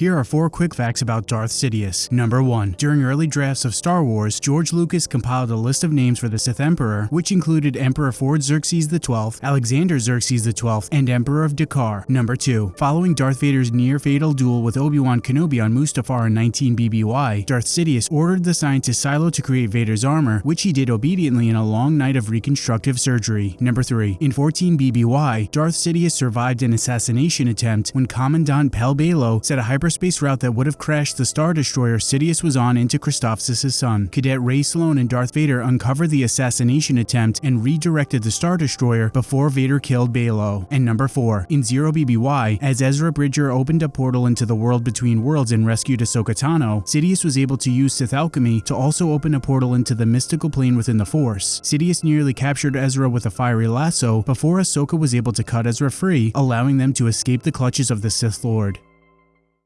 Here are four quick facts about Darth Sidious. Number 1. During early drafts of Star Wars, George Lucas compiled a list of names for the Sith Emperor, which included Emperor Ford Xerxes XII, Alexander Xerxes XII, and Emperor of D'Qar. Number 2. Following Darth Vader's near-fatal duel with Obi-Wan Kenobi on Mustafar in 19 BBY, Darth Sidious ordered the scientist Cylo to create Vader's armor, which he did obediently in a long night of reconstructive surgery. Number 3. In 14 BBY, Darth Sidious survived an assassination attempt when Commandant Pell Baylo set a hyper hyperspace route that would have crashed the Star Destroyer Sidious was on into Christophsis' sun. Cadet Rae Sloane and Darth Vader uncovered the assassination attempt and redirected the Star Destroyer before Vader killed Baylo. And number 4. In Zero BBY, as Ezra Bridger opened a portal into the world between worlds and rescued Ahsoka Tano, Sidious was able to use Sith alchemy to also open a portal into the mystical plane within the Force. Sidious nearly captured Ezra with a fiery lasso before Ahsoka was able to cut Ezra free, allowing them to escape the clutches of the Sith Lord.